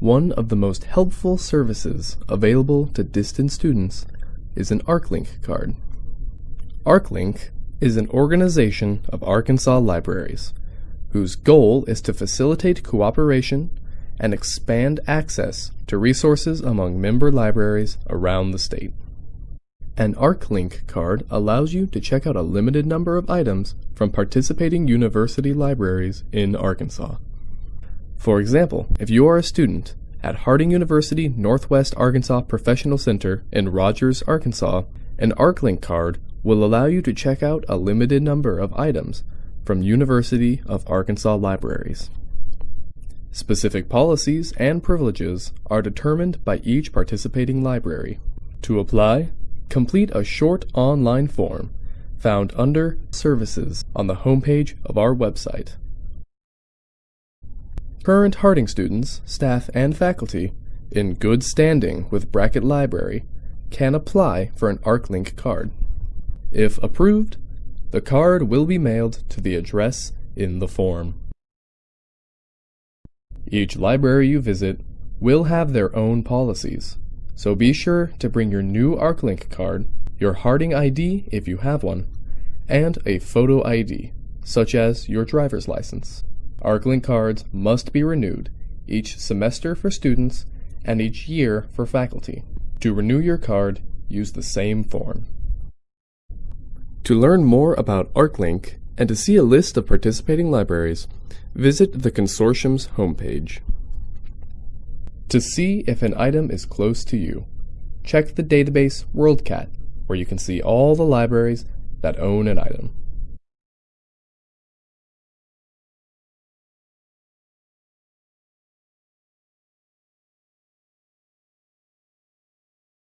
One of the most helpful services available to distant students is an ARKLink card. ARKLink is an organization of Arkansas libraries whose goal is to facilitate cooperation and expand access to resources among member libraries around the state. An ARKLink card allows you to check out a limited number of items from participating university libraries in Arkansas. For example, if you are a student at Harding University Northwest Arkansas Professional Center in Rogers, Arkansas, an ARKLink card will allow you to check out a limited number of items from University of Arkansas libraries. Specific policies and privileges are determined by each participating library. To apply, complete a short online form found under Services on the homepage of our website. Current Harding students, staff, and faculty in good standing with Brackett Library can apply for an ARKLink card. If approved, the card will be mailed to the address in the form. Each library you visit will have their own policies, so be sure to bring your new ARKLink card, your Harding ID if you have one, and a photo ID, such as your driver's license. ARKLink cards must be renewed each semester for students and each year for faculty. To renew your card, use the same form. To learn more about ARKLink and to see a list of participating libraries, visit the Consortium's homepage. To see if an item is close to you, check the database WorldCat, where you can see all the libraries that own an item.